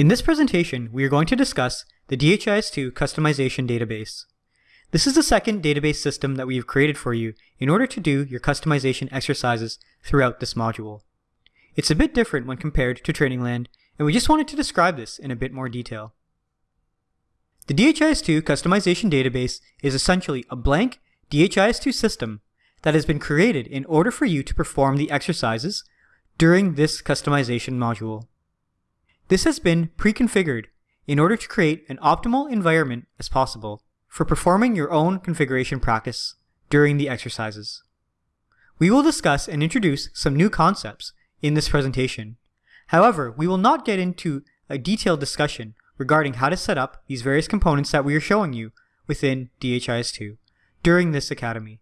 In this presentation, we are going to discuss the DHIS2 Customization Database. This is the second database system that we have created for you in order to do your customization exercises throughout this module. It's a bit different when compared to Trainingland, and we just wanted to describe this in a bit more detail. The DHIS2 Customization Database is essentially a blank DHIS2 system that has been created in order for you to perform the exercises during this customization module. This has been pre-configured in order to create an optimal environment as possible for performing your own configuration practice during the exercises. We will discuss and introduce some new concepts in this presentation. However, we will not get into a detailed discussion regarding how to set up these various components that we are showing you within DHIS2 during this academy.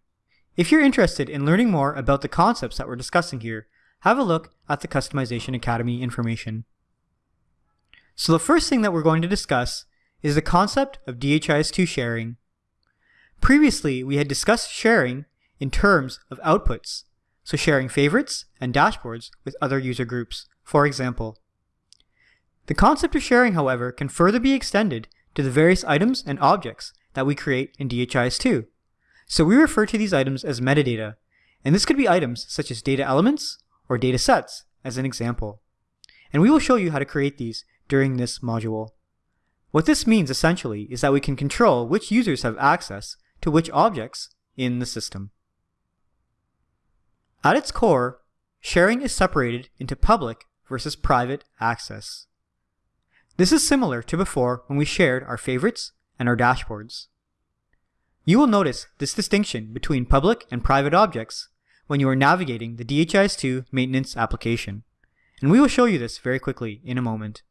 If you're interested in learning more about the concepts that we're discussing here, have a look at the Customization Academy information. So the first thing that we're going to discuss is the concept of DHIS2 sharing. Previously, we had discussed sharing in terms of outputs, so sharing favorites and dashboards with other user groups, for example. The concept of sharing, however, can further be extended to the various items and objects that we create in DHIS2. So we refer to these items as metadata, and this could be items such as data elements or data sets as an example. And we will show you how to create these during this module. What this means essentially is that we can control which users have access to which objects in the system. At its core, sharing is separated into public versus private access. This is similar to before when we shared our favorites and our dashboards. You will notice this distinction between public and private objects when you are navigating the DHIS2 maintenance application, and we will show you this very quickly in a moment.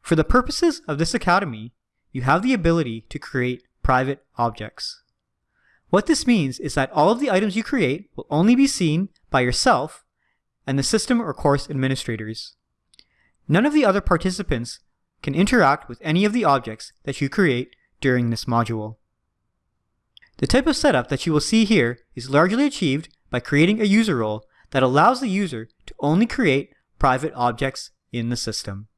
For the purposes of this academy, you have the ability to create private objects. What this means is that all of the items you create will only be seen by yourself and the system or course administrators. None of the other participants can interact with any of the objects that you create during this module. The type of setup that you will see here is largely achieved by creating a user role that allows the user to only create private objects in the system.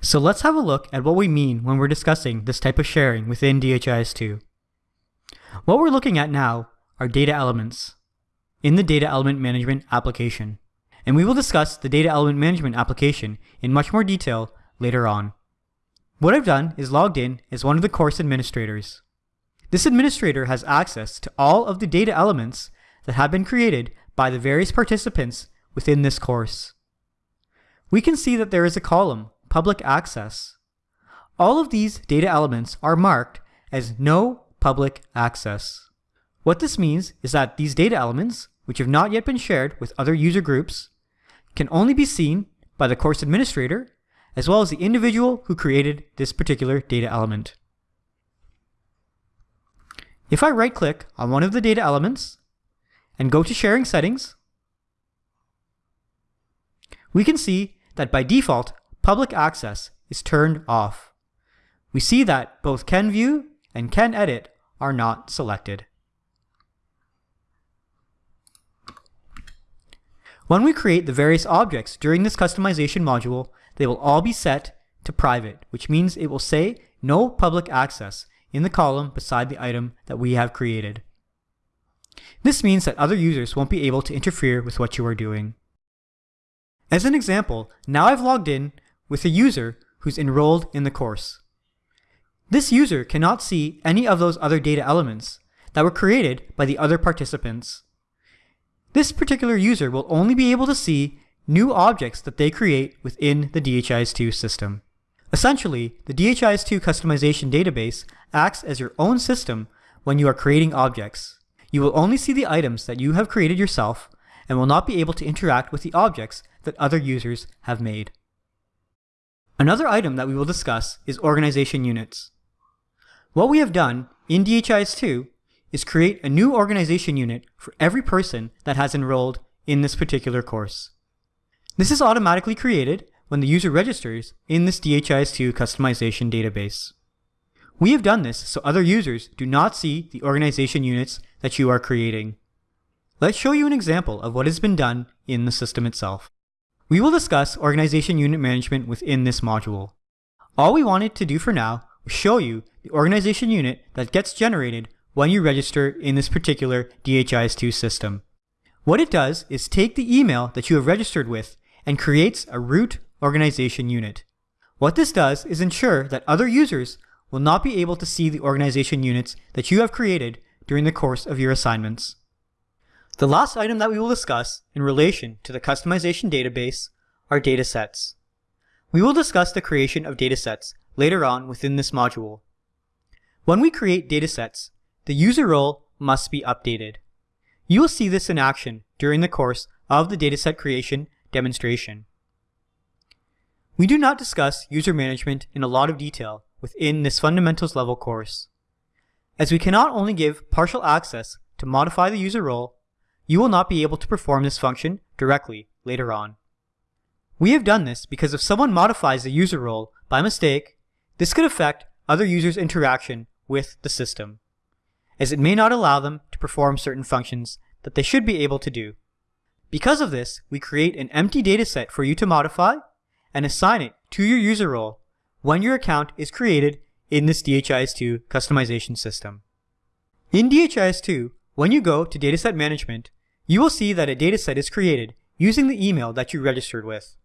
So let's have a look at what we mean when we're discussing this type of sharing within DHIS2. What we're looking at now are data elements in the Data Element Management application and we will discuss the data element management application in much more detail later on. What I've done is logged in as one of the course administrators. This administrator has access to all of the data elements that have been created by the various participants within this course. We can see that there is a column, Public Access. All of these data elements are marked as No Public Access. What this means is that these data elements, which have not yet been shared with other user groups, can only be seen by the course administrator, as well as the individual who created this particular data element. If I right-click on one of the data elements and go to Sharing Settings, we can see that by default, public access is turned off. We see that both Can View and Can Edit are not selected. When we create the various objects during this customization module, they will all be set to private, which means it will say no public access in the column beside the item that we have created. This means that other users won't be able to interfere with what you are doing. As an example, now I've logged in with a user who's enrolled in the course. This user cannot see any of those other data elements that were created by the other participants. This particular user will only be able to see new objects that they create within the DHIS2 system. Essentially, the DHIS2 customization database acts as your own system when you are creating objects. You will only see the items that you have created yourself and will not be able to interact with the objects that other users have made. Another item that we will discuss is organization units. What we have done in DHIS2 is create a new organization unit for every person that has enrolled in this particular course. This is automatically created when the user registers in this DHIS2 customization database. We have done this so other users do not see the organization units that you are creating. Let's show you an example of what has been done in the system itself. We will discuss organization unit management within this module. All we wanted to do for now was show you the organization unit that gets generated when you register in this particular DHIS2 system. What it does is take the email that you have registered with and creates a root organization unit. What this does is ensure that other users will not be able to see the organization units that you have created during the course of your assignments. The last item that we will discuss in relation to the customization database are datasets. We will discuss the creation of datasets later on within this module. When we create datasets, the user role must be updated. You will see this in action during the course of the dataset creation demonstration. We do not discuss user management in a lot of detail within this fundamentals level course. As we cannot only give partial access to modify the user role, you will not be able to perform this function directly later on. We have done this because if someone modifies the user role by mistake, this could affect other users' interaction with the system, as it may not allow them to perform certain functions that they should be able to do. Because of this, we create an empty dataset for you to modify and assign it to your user role when your account is created in this DHIS2 customization system. In DHIS2, when you go to Dataset Management, you will see that a dataset is created using the email that you registered with.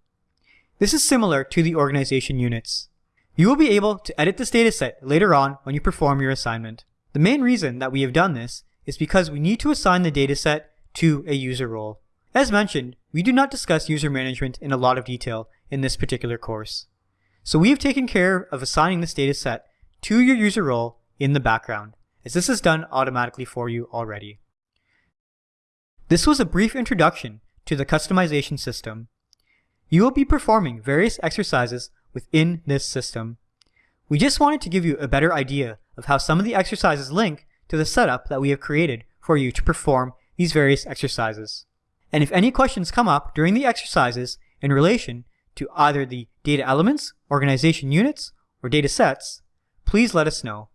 This is similar to the organization units. You will be able to edit this dataset later on when you perform your assignment. The main reason that we have done this is because we need to assign the dataset to a user role. As mentioned, we do not discuss user management in a lot of detail in this particular course. So we have taken care of assigning this dataset to your user role in the background, as this is done automatically for you already. This was a brief introduction to the customization system. You will be performing various exercises within this system. We just wanted to give you a better idea of how some of the exercises link to the setup that we have created for you to perform these various exercises. And if any questions come up during the exercises in relation to either the data elements, organization units, or data sets, please let us know.